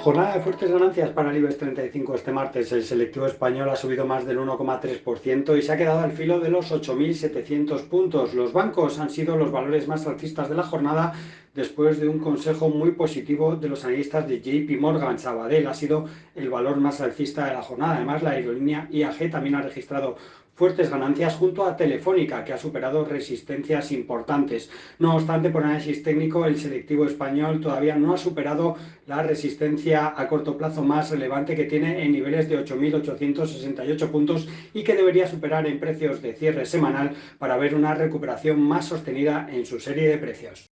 Jornada de fuertes ganancias para el IBEX 35 este martes. El selectivo español ha subido más del 1,3% y se ha quedado al filo de los 8.700 puntos. Los bancos han sido los valores más alcistas de la jornada después de un consejo muy positivo de los analistas de JP Morgan. Sabadell ha sido el valor más alcista de la jornada. Además, la aerolínea IAG también ha registrado fuertes ganancias junto a Telefónica, que ha superado resistencias importantes. No obstante, por análisis técnico, el selectivo español todavía no ha superado la resistencia a corto plazo más relevante que tiene en niveles de 8.868 puntos y que debería superar en precios de cierre semanal para ver una recuperación más sostenida en su serie de precios.